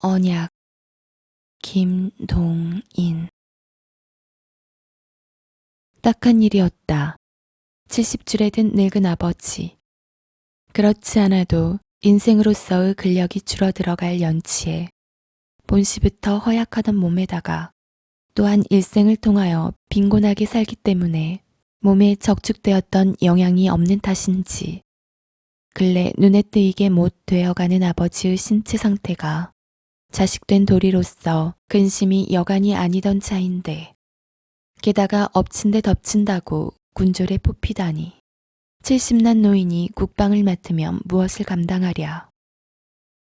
언약 김동인 딱한 일이었다. 70줄에 든 늙은 아버지. 그렇지 않아도 인생으로서의 근력이 줄어들어갈 연치에 본시부터 허약하던 몸에다가 또한 일생을 통하여 빈곤하게 살기 때문에 몸에 적축되었던 영양이 없는 탓인지 근래 눈에 띄게 못 되어가는 아버지의 신체 상태가 자식된 도리로서 근심이 여간이 아니던 차인데 게다가 엎친 데 덮친다고 군졸에 뽑히다니 70난 노인이 국방을 맡으면 무엇을 감당하랴.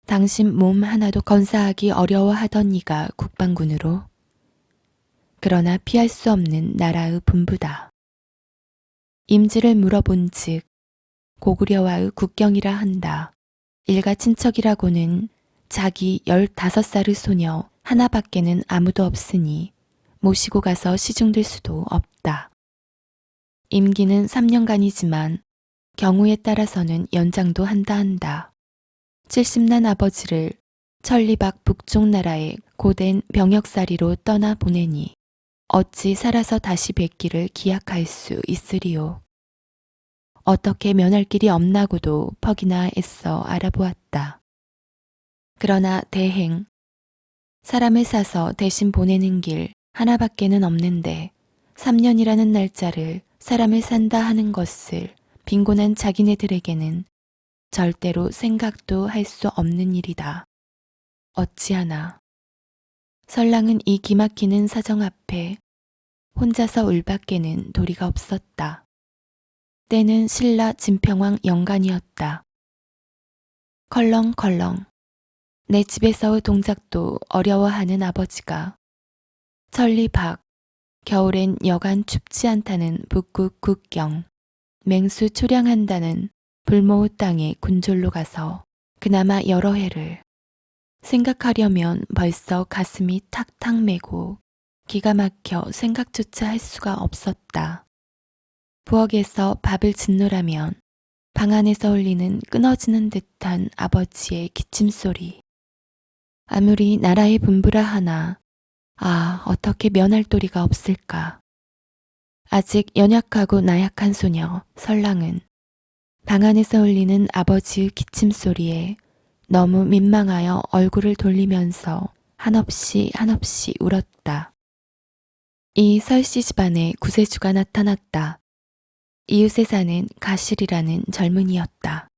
당신 몸 하나도 건사하기 어려워하던 이가 국방군으로 그러나 피할 수 없는 나라의 분부다. 임지를 물어본 즉 고구려와의 국경이라 한다. 일가 친척이라고는 자기 15살의 소녀 하나밖에는 아무도 없으니 모시고 가서 시중들 수도 없다. 임기는 3년간이지만 경우에 따라서는 연장도 한다 한다. 70난 아버지를 천리박 북쪽 나라의 고된 병역살이로 떠나 보내니 어찌 살아서 다시 뵙기를 기약할 수 있으리요. 어떻게 면할 길이 없나고도 퍽이나 애써 알아보았다. 그러나 대행, 사람을 사서 대신 보내는 길 하나밖에는 없는데 3년이라는 날짜를 사람을 산다 하는 것을 빈곤한 자기네들에게는 절대로 생각도 할 수 없는 일이다. 어찌하나. 설랑은 이 기막히는 사정 앞에 혼자서 울밖에는 도리가 없었다. 때는 신라 진평왕 영간이었다. 컬렁컬렁. 내 집에서의 동작도 어려워하는 아버지가 천리 밖, 겨울엔 여간 춥지 않다는 북극 국경, 맹수 초량한다는 불모의 땅에 군졸로 가서 그나마 여러 해를 생각하려면 벌써 가슴이 탁탁 메고 기가 막혀 생각조차 할 수가 없었다. 부엌에서 밥을 짓노라면 방 안에서 울리는 끊어지는 듯한 아버지의 기침 소리. 아무리 나라의 분부라 하나 아 어떻게 면할 도리가 없을까. 아직 연약하고 나약한 소녀 설랑은 방 안에서 울리는 아버지의 기침 소리에 너무 민망하여 얼굴을 돌리면서 한없이 한없이 울었다. 이 설씨 집안에 구세주가 나타났다. 이웃에 사는 가실이라는 젊은이였다.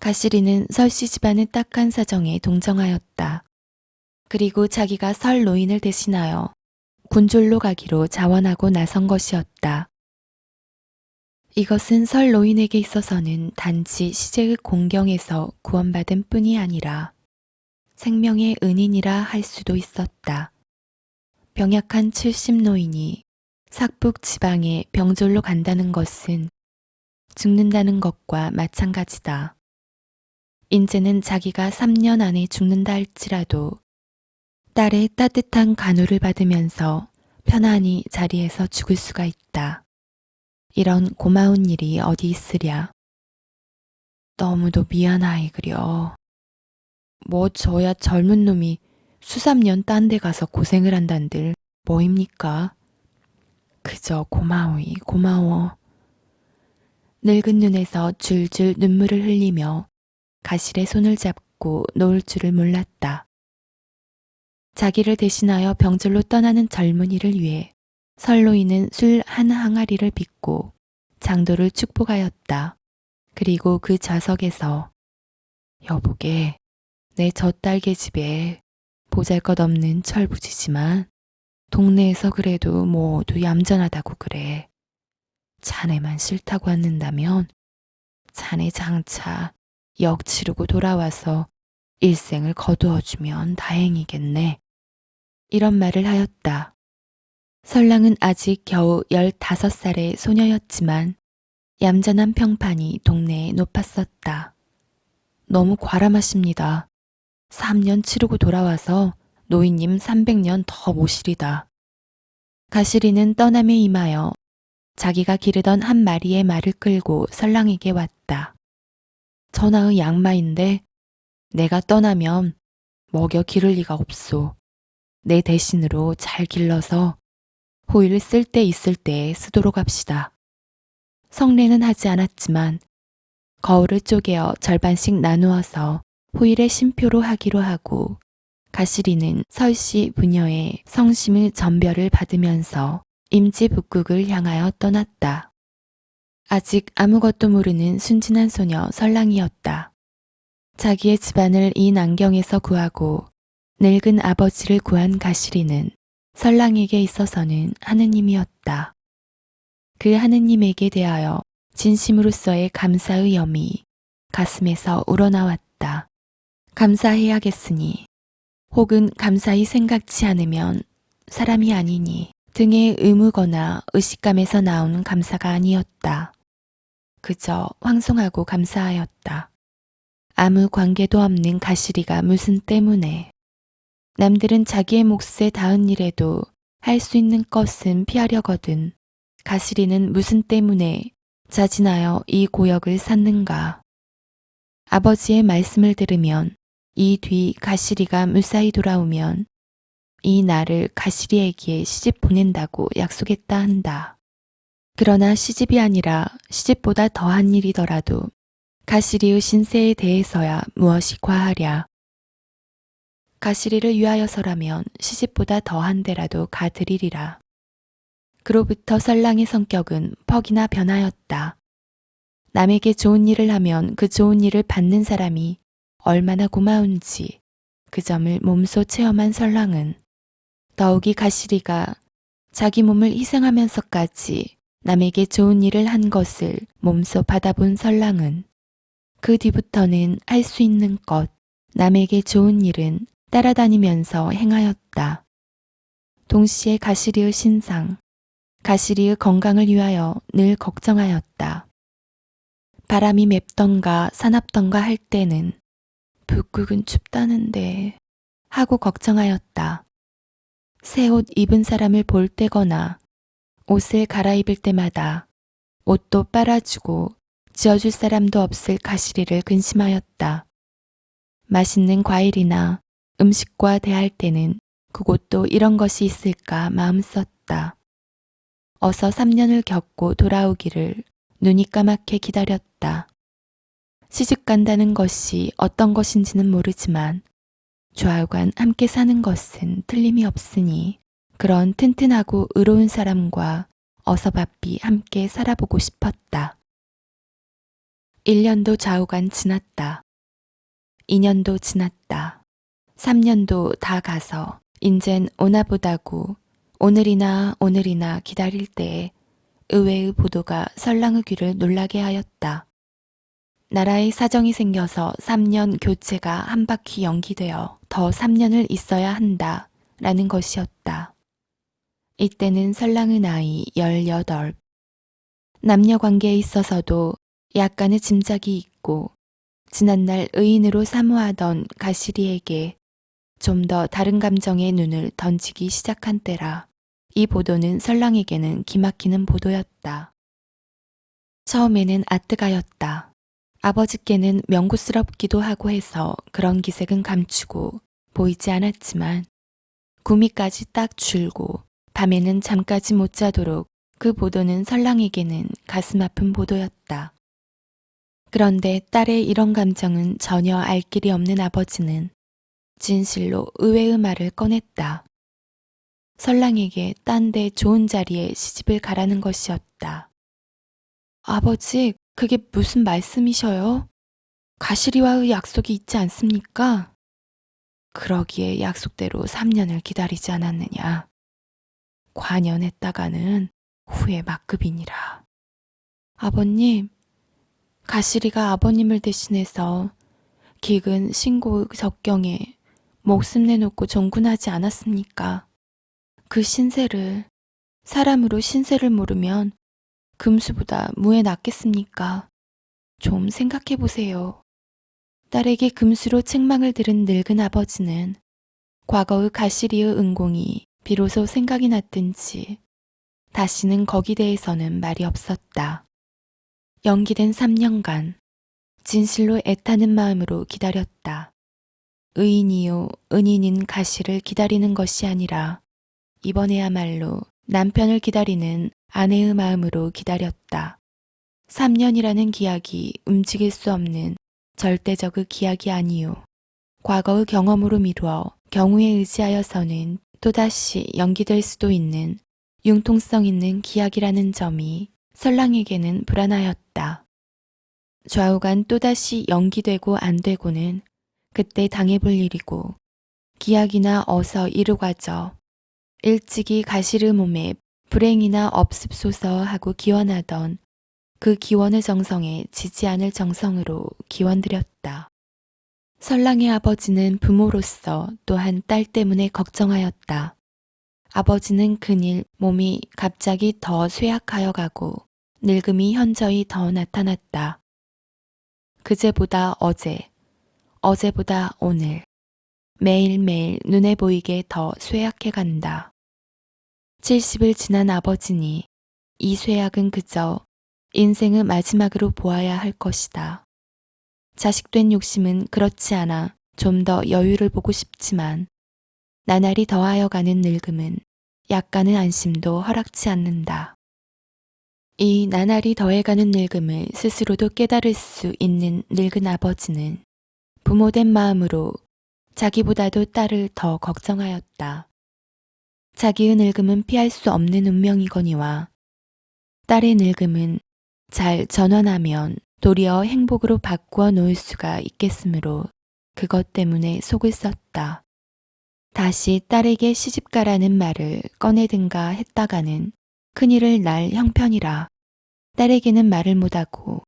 가실이는 설씨 집안의 딱한 사정에 동정하였다. 그리고 자기가 설 노인을 대신하여 군졸로 가기로 자원하고 나선 것이었다. 이것은 설 노인에게 있어서는 단지 시제의 공경에서 구원받은 뿐이 아니라 생명의 은인이라 할 수도 있었다. 병약한 70 노인이 삭북 지방에 병졸로 간다는 것은 죽는다는 것과 마찬가지다. 인제는 자기가 3년 안에 죽는다 할지라도 딸의 따뜻한 간호를 받으면서 편안히 자리에서 죽을 수가 있다. 이런 고마운 일이 어디 있으랴. 너무도 미안하이 그려. 뭐 저야 젊은 놈이 수삼년 딴 데 가서 고생을 한단들 뭐입니까? 그저 고마워이 고마워. 늙은 눈에서 줄줄 눈물을 흘리며 가실의 손을 잡고 놓을 줄을 몰랐다. 자기를 대신하여 병절로 떠나는 젊은이를 위해 설로이는 술 한 항아리를 빚고 장도를 축복하였다. 그리고 그 좌석에서 여보게 내 젖딸개 집에 보잘것없는 철부지지만 동네에서 그래도 모두 얌전하다고 그래. 자네만 싫다고 않는다면 자네 장차 역 치르고 돌아와서 일생을 거두어주면 다행이겠네. 이런 말을 하였다. 설랑은 아직 겨우 15살의 소녀였지만 얌전한 평판이 동네에 높았었다. 너무 과람하십니다. 3년 치르고 돌아와서 노인님 300년 더 모시리다. 가시리는 떠남에 임하여 자기가 기르던 한 마리의 말을 끌고 설랑에게 왔다. 전하의 양마인데 내가 떠나면 먹여 기를 리가 없소. 내 대신으로 잘 길러서 호의를 쓸때 있을 때 쓰도록 합시다. 성례는 하지 않았지만 거울을 쪼개어 절반씩 나누어서 호일의 심표로 하기로 하고 가시리는 설씨 부녀의 성심의 전별을 받으면서 임지 북극을 향하여 떠났다. 아직 아무것도 모르는 순진한 소녀 설랑이었다. 자기의 집안을 이 난경에서 구하고 늙은 아버지를 구한 가시리는 설랑에게 있어서는 하느님이었다. 그 하느님에게 대하여 진심으로서의 감사의 염이 가슴에서 우러나왔다. 감사해야겠으니 혹은 감사히 생각지 않으면 사람이 아니니 등의 의무거나 의식감에서 나오는 감사가 아니었다. 그저 황송하고 감사하였다. 아무 관계도 없는 가시리가 무슨 때문에 남들은 자기의 몫에 닿은 일에도 할 수 있는 것은 피하려거든 가시리는 무슨 때문에 자진하여 이 고역을 샀는가. 아버지의 말씀을 들으면 이 뒤 가시리가 무사히 돌아오면 이 날을 가시리에게 시집 보낸다고 약속했다 한다. 그러나 시집이 아니라 시집보다 더한 일이더라도 가시리의 신세에 대해서야 무엇이 과하랴. 가시리를 위하여서라면 시집보다 더한 데라도 가드리리라. 그로부터 설랑의 성격은 퍽이나 변하였다. 남에게 좋은 일을 하면 그 좋은 일을 받는 사람이 얼마나 고마운지 그 점을 몸소 체험한 설랑은 더욱이 가시리가 자기 몸을 희생하면서까지 남에게 좋은 일을 한 것을 몸소 받아본 설랑은 그 뒤부터는 할 수 있는 것, 남에게 좋은 일은 따라다니면서 행하였다. 동시에 가시리의 신상, 가시리의 건강을 위하여 늘 걱정하였다. 바람이 맵던가 사납던가 할 때는 북극은 춥다는데 하고 걱정하였다. 새 옷 입은 사람을 볼 때거나 옷을 갈아입을 때마다 옷도 빨아주고 지어줄 사람도 없을 가시리를 근심하였다. 맛있는 과일이나 음식과 대할 때는 그곳도 이런 것이 있을까 마음 썼다. 어서 3년을 겪고 돌아오기를 눈이 까맣게 기다렸다. 시집 간다는 것이 어떤 것인지는 모르지만 좌우간 함께 사는 것은 틀림이 없으니 그런 튼튼하고 의로운 사람과 어서 바삐 함께 살아보고 싶었다. 1년도 좌우간 지났다. 2년도 지났다. 3년도 다 가서 인젠 오나 보다고 오늘이나 오늘이나 기다릴 때에 의외의 보도가 설랑의 귀를 놀라게 하였다. 나라의 사정이 생겨서 3년 교체가 한 바퀴 연기되어 더 3년을 있어야 한다 라는 것이었다. 이때는 설랑의 나이 18. 남녀 관계에 있어서도 약간의 짐작이 있고 지난날 의인으로 사모하던 가시리에게 좀 더 다른 감정의 눈을 던지기 시작한 때라 이 보도는 설랑에게는 기막히는 보도였다. 처음에는 아뜨가였다. 아버지께는 명구스럽기도 하고 해서 그런 기색은 감추고 보이지 않았지만 구미까지 딱 줄고 밤에는 잠까지 못 자도록 그 보도는 설랑에게는 가슴 아픈 보도였다. 그런데 딸의 이런 감정은 전혀 알 길이 없는 아버지는 진실로 의외의 말을 꺼냈다. 설랑에게 딴 데 좋은 자리에 시집을 가라는 것이었다. 아버지, 그게 무슨 말씀이셔요? 가시리와의 약속이 있지 않습니까? 그러기에 약속대로 3년을 기다리지 않았느냐. 관연했다가는 후에 막급이니라. 아버님, 가시리가 아버님을 대신해서 기근 신고의 적경에 목숨 내놓고 정군하지 않았습니까? 그 신세를 사람으로 신세를 모르면 금수보다 무에 낫겠습니까? 좀 생각해 보세요. 딸에게 금수로 책망을 들은 늙은 아버지는 과거의 가시리의 은공이 비로소 생각이 났든지 다시는 거기 대해서는 말이 없었다. 연기된 3년간 진실로 애타는 마음으로 기다렸다. 의인이요 은인인 가시를 기다리는 것이 아니라 이번에야말로 남편을 기다리는 아내의 마음으로 기다렸다. 3년이라는 기약이 움직일 수 없는 절대적의 기약이 아니요. 과거의 경험으로 미루어 경우에 의지하여서는 또다시 연기될 수도 있는 융통성 있는 기약이라는 점이 설랑에게는 불안하였다. 좌우간 또다시 연기되고 안 되고는 그때 당해볼 일이고 기약이나 어서 이루가져 일찍이 가시르 몸에 불행이나 없습소서 하고 기원하던 그 기원의 정성에 지지 않을 정성으로 기원드렸다. 설랑의 아버지는 부모로서 또한 딸 때문에 걱정하였다. 아버지는 그일 몸이 갑자기 더 쇠약하여 가고 늙음이 현저히 더 나타났다. 그제보다 어제, 어제보다 오늘, 매일매일 눈에 보이게 더 쇠약해 간다. 70을 지난 아버지니 이 쇠약은 그저 인생의 마지막으로 보아야 할 것이다. 자식된 욕심은 그렇지 않아 좀 더 여유를 보고 싶지만 나날이 더하여 가는 늙음은 약간의 안심도 허락치 않는다. 이 나날이 더해가는 늙음을 스스로도 깨달을 수 있는 늙은 아버지는 부모된 마음으로 자기보다도 딸을 더 걱정하였다. 자기의 늙음은 피할 수 없는 운명이거니와 딸의 늙음은 잘 전환하면 도리어 행복으로 바꾸어 놓을 수가 있겠으므로 그것 때문에 속을 썼다. 다시 딸에게 시집가라는 말을 꺼내든가 했다가는 큰일을 날 형편이라 딸에게는 말을 못하고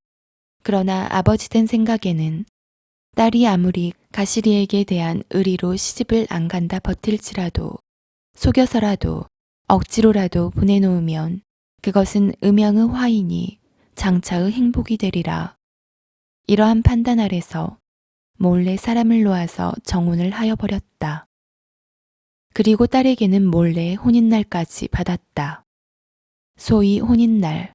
그러나 아버지 된 생각에는 딸이 아무리 가시리에게 대한 의리로 시집을 안 간다 버틸지라도 속여서라도 억지로라도 보내놓으면 그것은 음양의 화인이 장차의 행복이 되리라. 이러한 판단 아래서 몰래 사람을 놓아서 정혼을 하여 버렸다. 그리고 딸에게는 몰래 혼인날까지 받았다. 소위 혼인날.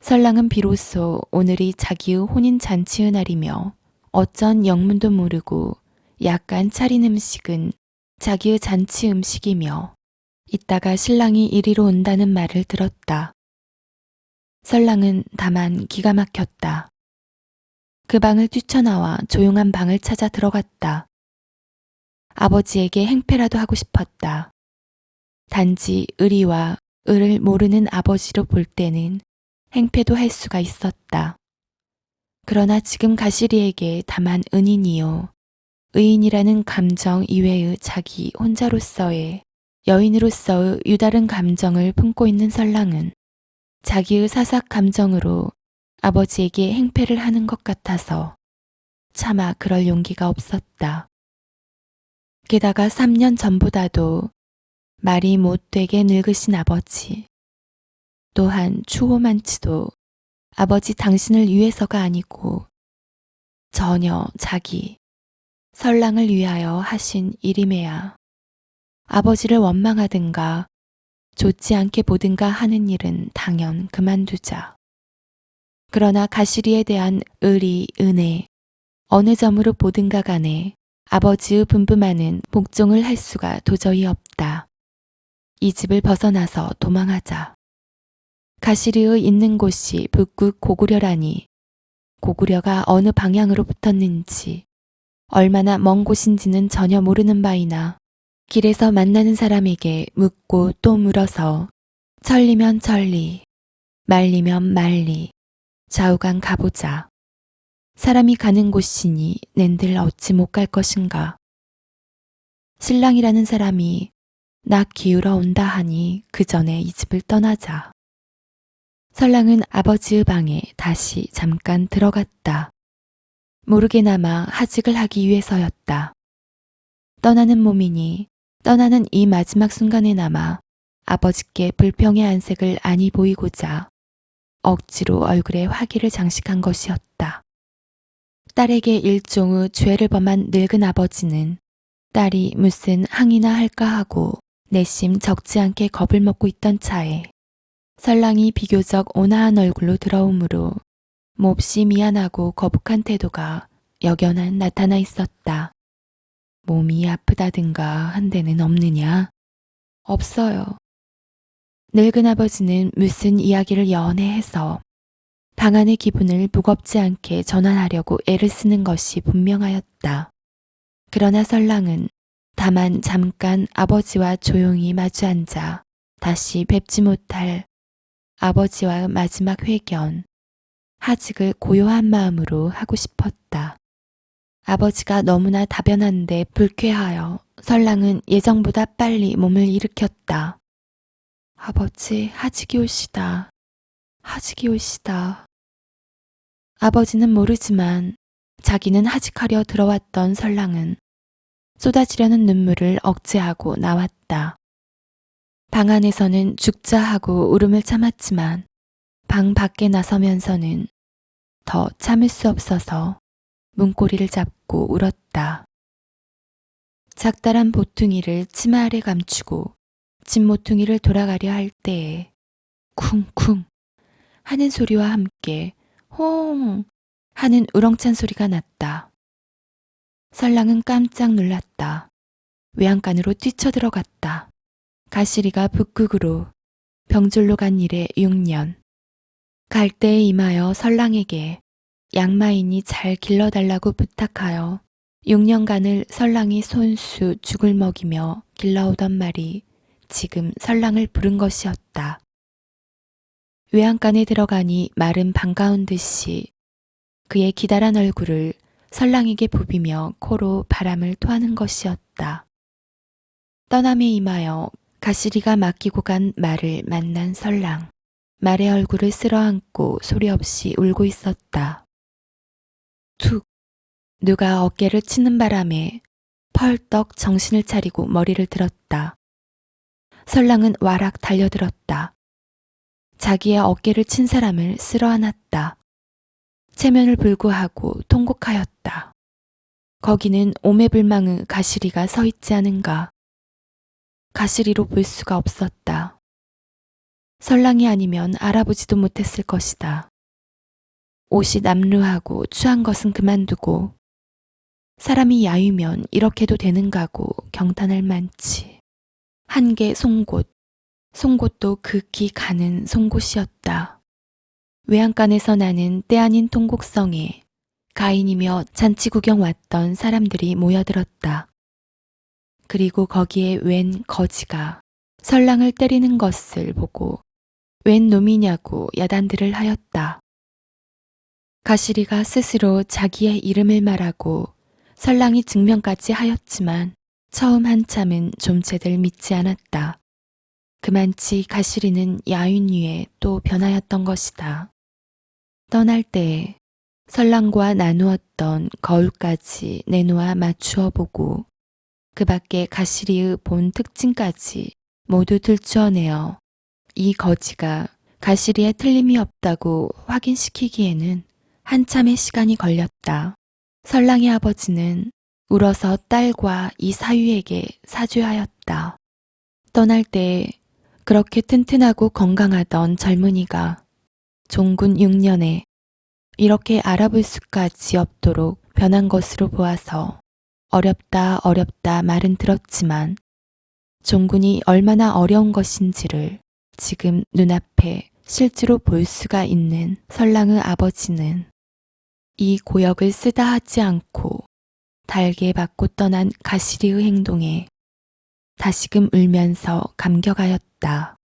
설랑은 비로소 오늘이 자기의 혼인잔치의 날이며 어쩐 영문도 모르고 약간 차린 음식은 자기의 잔치 음식이며 이따가 신랑이 이리로 온다는 말을 들었다. 설랑은 다만 기가 막혔다. 그 방을 뛰쳐나와 조용한 방을 찾아 들어갔다. 아버지에게 행패라도 하고 싶었다. 단지 의리와 의를 모르는 아버지로 볼 때는 행패도 할 수가 있었다. 그러나 지금 가시리에게 다만 은인이요. 의인이라는 감정 이외의 자기 혼자로서의 여인으로서의 유다른 감정을 품고 있는 설랑은 자기의 사삭 감정으로 아버지에게 행패를 하는 것 같아서 차마 그럴 용기가 없었다. 게다가 3년 전보다도 말이 못되게 늙으신 아버지. 또한 추호만치도 아버지 당신을 위해서가 아니고 전혀 자기, 설랑을 위하여 하신 일임에야 아버지를 원망하든가 좋지 않게 보든가 하는 일은 당연 그만두자. 그러나 가시리에 대한 의리, 은혜, 어느 점으로 보든가 간에 아버지의 분부만은 복종을 할 수가 도저히 없다. 이 집을 벗어나서 도망하자. 가시리의 있는 곳이 북극 고구려라니 고구려가 어느 방향으로 붙었는지 얼마나 먼 곳인지는 전혀 모르는 바이나 길에서 만나는 사람에게 묻고 또 물어서 천리면 천리, 말리면 말리, 좌우간 가보자. 사람이 가는 곳이니 낸들 어찌 못 갈 것인가. 신랑이라는 사람이 나 기울어 온다 하니 그 전에 이 집을 떠나자. 설랑은 아버지의 방에 다시 잠깐 들어갔다. 모르게나마 하직을 하기 위해서였다. 떠나는 몸이니 떠나는 이 마지막 순간에나마 아버지께 불평의 안색을 아니 보이고자 억지로 얼굴에 화기를 장식한 것이었다. 딸에게 일종의 죄를 범한 늙은 아버지는 딸이 무슨 항이나 할까 하고 내심 적지 않게 겁을 먹고 있던 차에 설랑이 비교적 온화한 얼굴로 들어오므로 몹시 미안하고 거북한 태도가 역연한 나타나 있었다. 몸이 아프다든가 한 데는 없느냐? 없어요. 늙은 아버지는 무슨 이야기를 연해해서 방 안의 기분을 무겁지 않게 전환하려고 애를 쓰는 것이 분명하였다. 그러나 설랑은 다만 잠깐 아버지와 조용히 마주 앉아 다시 뵙지 못할 아버지와의 마지막 회견, 하직을 고요한 마음으로 하고 싶었다. 아버지가 너무나 다변한데 불쾌하여 설랑은 예정보다 빨리 몸을 일으켰다. 아버지, 하직이 오시다. 하직이 오시다. 아버지는 모르지만 자기는 하직하려 들어왔던 설랑은 쏟아지려는 눈물을 억제하고 나왔다. 방 안에서는 죽자 하고 울음을 참았지만 방 밖에 나서면서는 더 참을 수 없어서 문고리를 잡고 울었다. 작달한 보퉁이를 치마 아래 감추고 집모퉁이를 돌아가려 할 때에 쿵쿵 하는 소리와 함께 홍 하는 우렁찬 소리가 났다. 설랑은 깜짝 놀랐다. 외양간으로 뛰쳐들어갔다. 가시리가 북극으로 병줄로 간 일에 6년. 갈 때에 임하여 설랑에게 양마인이 잘 길러달라고 부탁하여 6년간을 설랑이 손수 죽을 먹이며 길러오던 말이 지금 설랑을 부른 것이었다. 외양간에 들어가니 말은 반가운 듯이 그의 기다란 얼굴을 설랑에게 부비며 코로 바람을 토하는 것이었다. 떠남에 임하여 가시리가 맡기고 간 말을 만난 설랑. 말의 얼굴을 쓸어안고 소리 없이 울고 있었다. 툭! 누가 어깨를 치는 바람에 펄떡 정신을 차리고 머리를 들었다. 설랑은 와락 달려들었다. 자기의 어깨를 친 사람을 쓸어 안았다. 체면을 불구하고 통곡하였다. 거기는 오매불망의 가시리가 서 있지 않은가. 가시리로 볼 수가 없었다. 설랑이 아니면 알아보지도 못했을 것이다. 옷이 남루하고 추한 것은 그만두고 사람이 야유면 이렇게도 되는가고 경탄할 만치. 한 개 송곳, 송곳도 극히 가는 송곳이었다. 외양간에서 나는 때 아닌 통곡성에 가인이며 잔치 구경 왔던 사람들이 모여들었다. 그리고 거기에 웬 거지가 설랑을 때리는 것을 보고 웬 놈이냐고 야단들을 하였다. 가시리가 스스로 자기의 이름을 말하고 설랑이 증명까지 하였지만 처음 한참은 좀체들 믿지 않았다. 그만치 가시리는 야윈 위에 또 변하였던 것이다. 떠날 때 설랑과 나누었던 거울까지 내놓아 맞추어 보고 그 밖에 가시리의 본 특징까지 모두 들추어내어 이 거지가 가시리에 틀림이 없다고 확인시키기에는 한참의 시간이 걸렸다. 설랑의 아버지는 울어서 딸과 이 사위에게 사죄하였다. 떠날 때 그렇게 튼튼하고 건강하던 젊은이가 종군 6년에 이렇게 알아볼 수까지 없도록 변한 것으로 보아서 어렵다 어렵다 말은 들었지만 종군이 얼마나 어려운 것인지를 지금 눈앞에 실제로 볼 수가 있는 설랑의 아버지는 이 고역을 쓰다 하지 않고 달게 받고 떠난 가시리의 행동에 다시금 울면서 감격하였다.